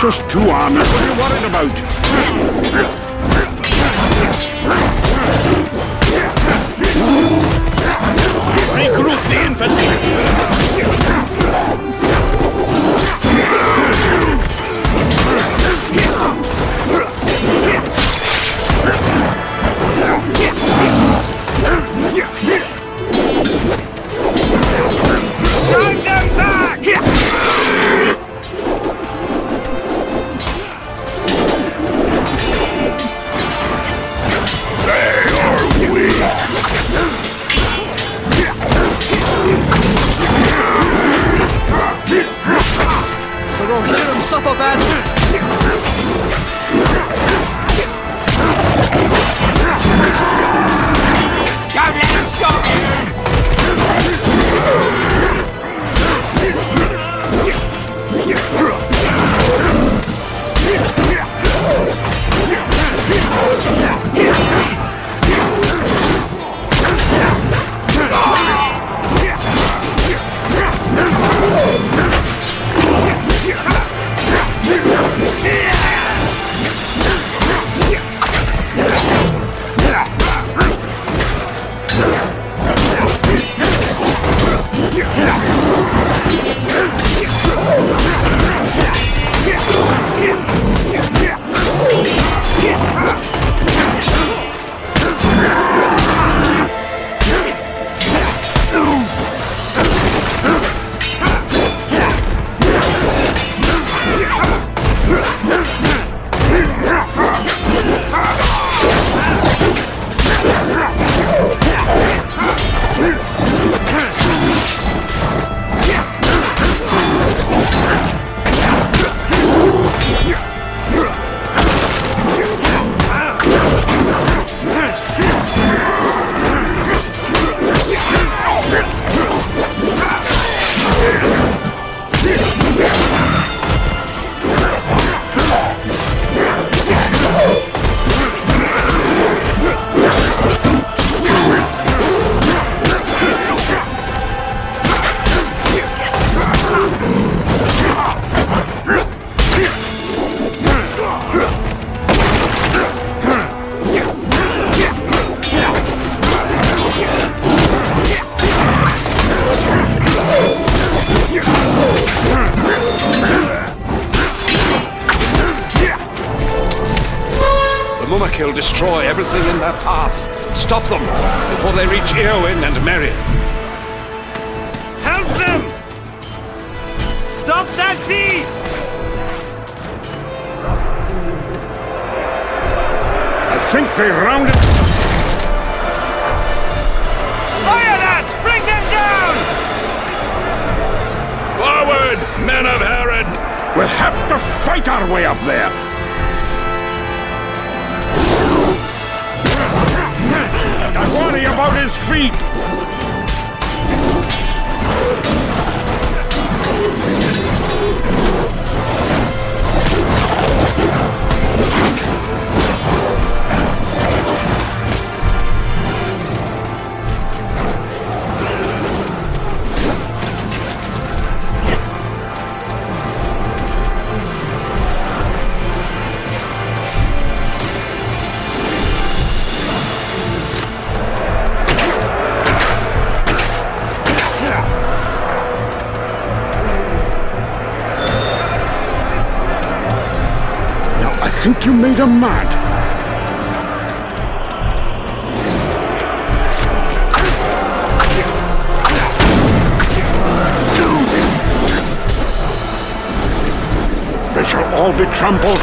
Just two armors. What are you worried about? The Mumakil destroy everything in their path. Stop them before they reach Eowyn and Merry. Help them! Stop that beast! I think they rounded... Fire that! Bring them down! Forward, men of Herod! We'll have to fight our way up there. About his feet. think you made him mad. They shall all be trampled.